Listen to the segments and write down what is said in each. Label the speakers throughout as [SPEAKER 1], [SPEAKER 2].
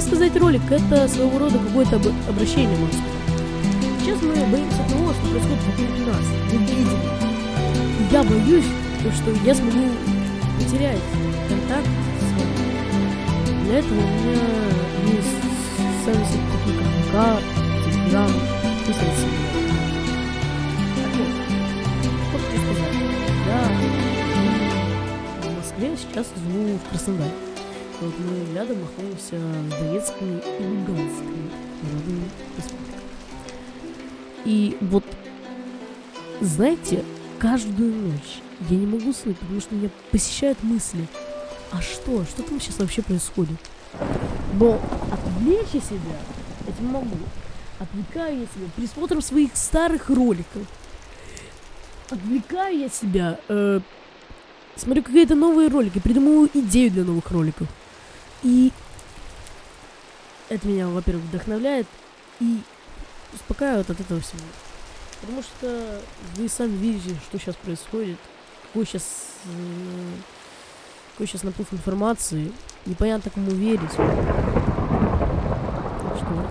[SPEAKER 1] сказать, ролик это своего рода какое-то об обращение, сказать. Сейчас мы боимся того, что происходит вокруг нас. Мы видим. И я боюсь, что я смогу потерять контакт с вами. Для этого у меня есть сервисы такие как ВК, Телеграм, Instagram. Что хочу сказать? Я в Москве сейчас живу в Краснодаре. Вот мы рядом находимся с Донецкой и Луганской народными республиками. И вот, знаете, каждую ночь я не могу уснуть, потому что меня посещают мысли. А что? Что там сейчас вообще происходит? Но отвлечь себя этим могу. Отвлекаю я себя присмотром своих старых роликов. Отвлекаю я себя, э, смотрю какие-то новые ролики, придумываю идею для новых роликов. И это меня, во-первых, вдохновляет и успокаивает от этого всего. Потому что вы сами видите, что сейчас происходит, какой сейчас, э, какой сейчас наплыв информации, непонятно кому верить. Так что...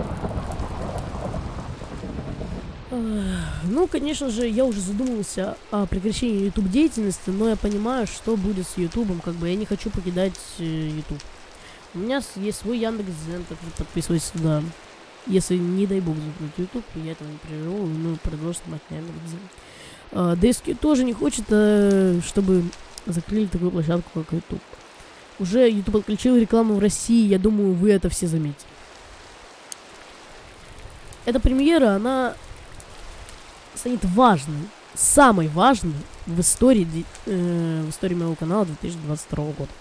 [SPEAKER 1] Ну, конечно же, я уже задумывался о прекращении YouTube деятельности, но я понимаю, что будет с YouTube, как бы я не хочу покидать э, YouTube. У меня есть свой Яндекс.Дзен, так что подписывайтесь туда. Если, не дай бог, закрыть YouTube, я этого не переживу, ну, продолжу снимать на Яндекс.Дзен. А, DSQ тоже не хочет, а, чтобы закрыли такую площадку, как YouTube. Уже YouTube отключил рекламу в России, я думаю, вы это все заметили. Эта премьера, она станет важной, самой важной в истории, э, в истории моего канала 2022 года.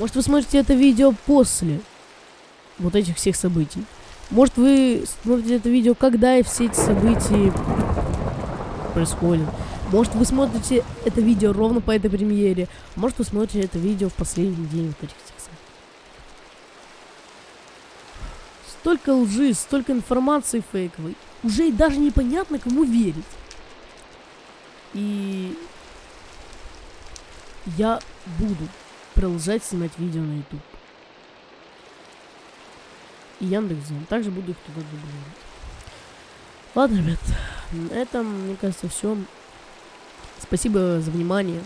[SPEAKER 1] Может, вы смотрите это видео после вот этих всех событий. Может, вы смотрите это видео, когда и все эти события происходят. Может, вы смотрите это видео ровно по этой премьере. Может, вы смотрите это видео в последний день вот этих всех событий. Столько лжи, столько информации фейковой. Уже и даже непонятно, кому верить. И я буду продолжать снимать видео на YouTube. И Яндекс.Зен. Также буду их туда дублировать. Ладно, ребят. На этом, мне кажется, все. Спасибо за внимание.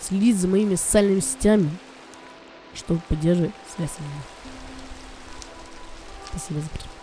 [SPEAKER 1] Следите за моими социальными сетями, чтобы поддерживать связь с ними. Спасибо за просмотр.